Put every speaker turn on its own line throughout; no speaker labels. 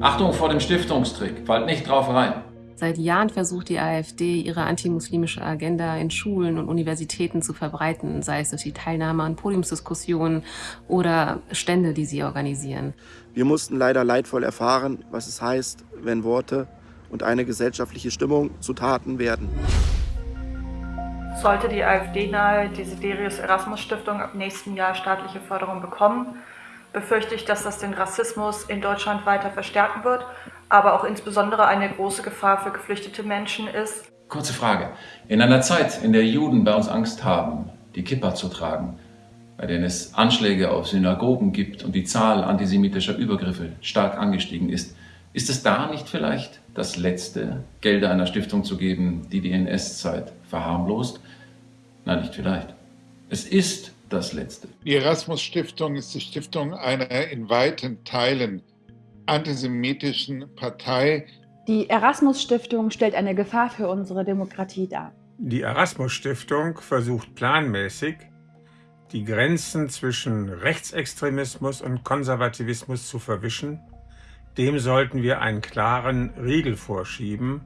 Achtung vor dem Stiftungstrick, fallt nicht drauf rein.
Seit Jahren versucht die AfD, ihre antimuslimische Agenda in Schulen und Universitäten zu verbreiten, sei es durch die Teilnahme an Podiumsdiskussionen oder Stände, die sie organisieren.
Wir mussten leider leidvoll erfahren, was es heißt, wenn Worte und eine gesellschaftliche Stimmung zu Taten werden.
Sollte die AfD-nahe Desiderius Erasmus Stiftung ab nächsten Jahr staatliche Förderung bekommen, befürchte ich, dass das den Rassismus in Deutschland weiter verstärken wird, aber auch insbesondere eine große Gefahr für geflüchtete Menschen ist.
Kurze Frage. In einer Zeit, in der Juden bei uns Angst haben, die Kippa zu tragen, bei denen es Anschläge auf Synagogen gibt und die Zahl antisemitischer Übergriffe stark angestiegen ist, ist es da nicht vielleicht das Letzte, Gelder einer Stiftung zu geben, die die NS-Zeit verharmlost? Nein, nicht vielleicht. Es ist das Letzte.
Die Erasmus-Stiftung ist die Stiftung einer in weiten Teilen antisemitischen Partei.
Die Erasmus-Stiftung stellt eine Gefahr für unsere Demokratie dar.
Die Erasmus-Stiftung versucht planmäßig, die Grenzen zwischen Rechtsextremismus und Konservativismus zu verwischen. Dem sollten wir einen klaren Riegel vorschieben.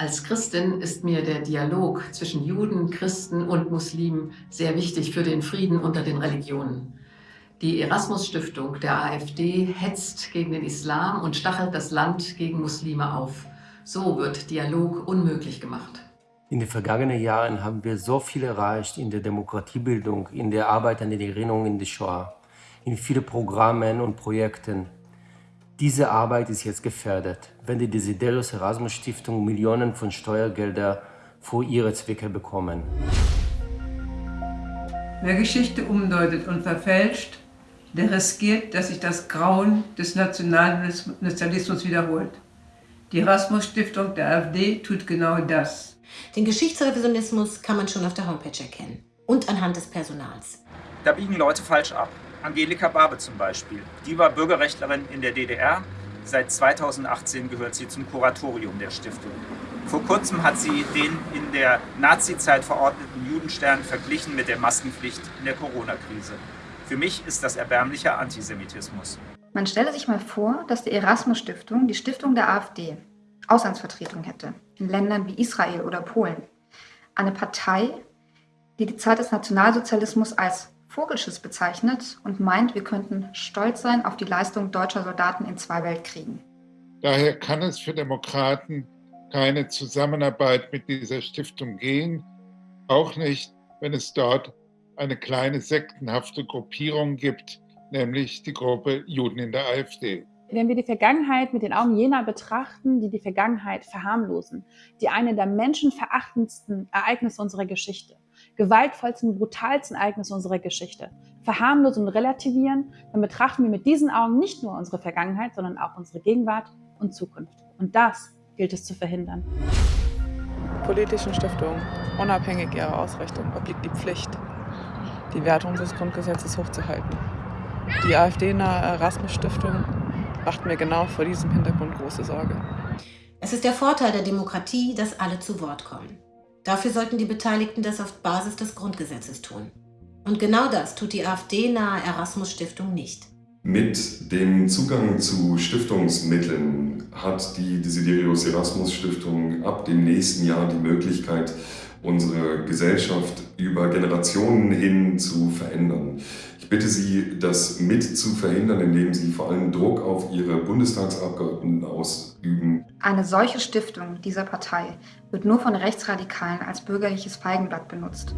Als Christin ist mir der Dialog zwischen Juden, Christen und Muslimen sehr wichtig für den Frieden unter den Religionen. Die Erasmus-Stiftung der AfD hetzt gegen den Islam und stachelt das Land gegen Muslime auf. So wird Dialog unmöglich gemacht.
In den vergangenen Jahren haben wir so viel erreicht in der Demokratiebildung, in der Arbeit an der Erinnerung in der Shoah, in vielen Programmen und Projekten. Diese Arbeit ist jetzt gefährdet, wenn die Desiderius Erasmus Stiftung Millionen von Steuergeldern für ihre Zwecke bekommen.
Wer Geschichte umdeutet und verfälscht, der riskiert, dass sich das Grauen des Nationalsozialismus wiederholt. Die Erasmus-Stiftung der AfD tut genau das.
Den Geschichtsrevisionismus kann man schon auf der Homepage erkennen und anhand des Personals.
Da biegen Leute falsch ab. Angelika Barbe zum Beispiel. Die war Bürgerrechtlerin in der DDR. Seit 2018 gehört sie zum Kuratorium der Stiftung. Vor kurzem hat sie den in der Nazizeit verordneten Judenstern verglichen mit der Maskenpflicht in der Corona-Krise. Für mich ist das erbärmlicher Antisemitismus.
Man stelle sich mal vor, dass die Erasmus-Stiftung, die Stiftung der AfD, Auslandsvertretung hätte, in Ländern wie Israel oder Polen. Eine Partei, die die Zeit des Nationalsozialismus als Vogelschiss bezeichnet und meint, wir könnten stolz sein auf die Leistung deutscher Soldaten in zwei Weltkriegen.
Daher kann es für Demokraten keine Zusammenarbeit mit dieser Stiftung gehen, auch nicht, wenn es dort eine kleine sektenhafte Gruppierung gibt, nämlich die Gruppe Juden in der AfD.
Wenn wir die Vergangenheit mit den Augen jener betrachten, die die Vergangenheit verharmlosen, die eine der menschenverachtendsten Ereignisse unserer Geschichte, gewaltvollsten, brutalsten Ereignisse unserer Geschichte, verharmlosen und relativieren, dann betrachten wir mit diesen Augen nicht nur unsere Vergangenheit, sondern auch unsere Gegenwart und Zukunft. Und das gilt es zu verhindern.
Politischen Stiftungen, unabhängig ihrer Ausrichtung, obliegt die Pflicht, die Wertung des Grundgesetzes hochzuhalten. Die AfD-nahe Erasmus-Stiftung macht mir genau vor diesem Hintergrund große Sorge.
Es ist der Vorteil der Demokratie, dass alle zu Wort kommen. Dafür sollten die Beteiligten das auf Basis des Grundgesetzes tun. Und genau das tut die AfD-nahe Erasmus-Stiftung nicht.
Mit dem Zugang zu Stiftungsmitteln hat die Desiderius Erasmus Stiftung ab dem nächsten Jahr die Möglichkeit, unsere Gesellschaft über Generationen hin zu verändern. Ich bitte Sie, das mit zu verhindern, indem Sie vor allem Druck auf Ihre Bundestagsabgeordneten ausüben.
Eine solche Stiftung dieser Partei wird nur von Rechtsradikalen als bürgerliches Feigenblatt benutzt.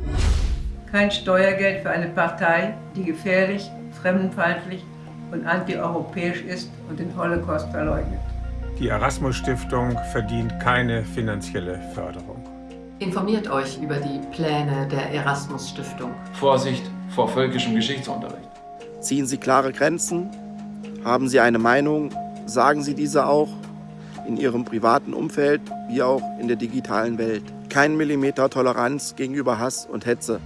Kein Steuergeld für eine Partei, die gefährlich, fremdenfeindlich und antieuropäisch ist und den Holocaust verleugnet.
Die Erasmus-Stiftung verdient keine finanzielle Förderung.
Informiert euch über die Pläne der Erasmus-Stiftung.
Vorsicht vor völkischem Geschichtsunterricht.
Ziehen Sie klare Grenzen? Haben Sie eine Meinung? Sagen Sie diese auch in Ihrem privaten Umfeld wie auch in der digitalen Welt. Kein Millimeter Toleranz gegenüber Hass und Hetze.